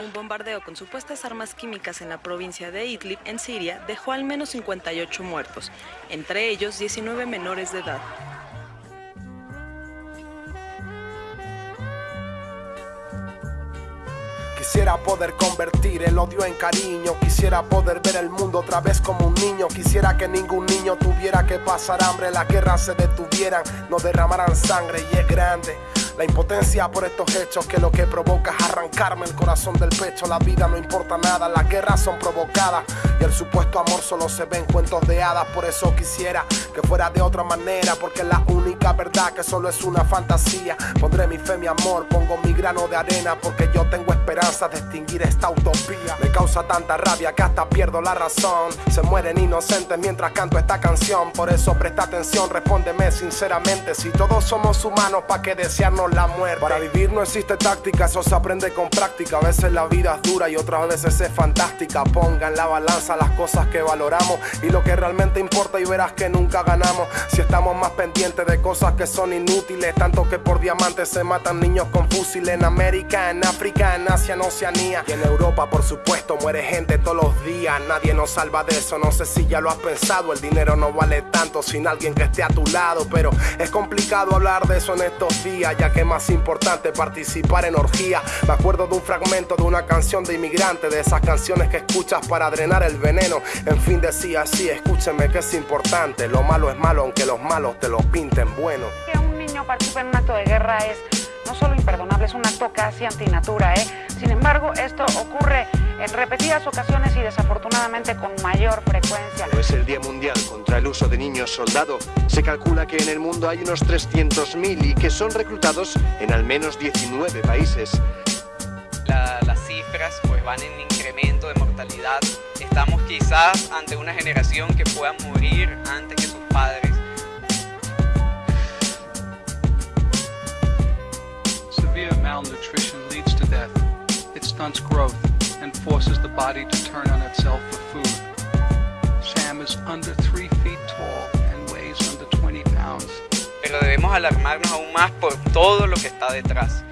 Un bombardeo con supuestas armas químicas en la provincia de Idlib, en Siria, dejó al menos 58 muertos, entre ellos 19 menores de edad. Quisiera poder convertir el odio en cariño Quisiera poder ver el mundo otra vez como un niño Quisiera que ningún niño tuviera que pasar hambre Las guerras se detuvieran, no derramaran sangre y es grande la impotencia por estos hechos que lo que provoca es arrancarme el corazón del pecho. La vida no importa nada, las guerras son provocadas y el supuesto amor solo se ve en cuentos de hadas. Por eso quisiera que fuera de otra manera, porque la única verdad que solo es una fantasía. Pondré mi fe, mi amor, pongo mi grano de arena, porque yo tengo esperanza de extinguir esta utopía. Me causa tanta rabia que hasta pierdo la razón. Se mueren inocentes mientras canto esta canción. Por eso presta atención, respóndeme sinceramente. Si todos somos humanos, ¿pa' qué desearnos la muerte. Para vivir no existe táctica, eso se aprende con práctica. A veces la vida es dura y otras veces es fantástica. Ponga en la balanza las cosas que valoramos y lo que realmente importa y verás que nunca ganamos. Si estamos más pendientes de cosas que son inútiles, tanto que por diamantes se matan niños con fusiles en América, en África, en Asia, en Oceanía y en Europa, por supuesto, muere gente todos los días. Nadie nos salva de eso, no sé si ya lo has pensado. El dinero no vale tanto sin alguien que esté a tu lado, pero es complicado hablar de eso en estos días, ya que más importante participar en orgía. Me acuerdo de un fragmento de una canción de inmigrante, de esas canciones que escuchas para drenar el veneno. En fin, decía así, escúcheme que es importante. Lo malo es malo, aunque los malos te lo pinten bueno. Que un niño participe en un acto de guerra es no solo imperdonable, es un acto casi antinatura. ¿eh? Sin embargo, esto ocurre en repetidas ocasiones y desafortunadamente con mayor frecuencia. es el Día Mundial contra el uso de niños soldado. Se calcula que en el mundo hay unos 300.000 y que son reclutados en al menos 19 países. las cifras pues van en incremento de mortalidad. Estamos quizás ante una generación que pueda morir antes que sus padres. Severe malnutrition leads to death. It stunts growth and forces the body to turn on itself for food. Sam is under 3 feet tall and weighs under 20 pounds. Pero debemos alarmarnos aún más por todo lo que está detrás.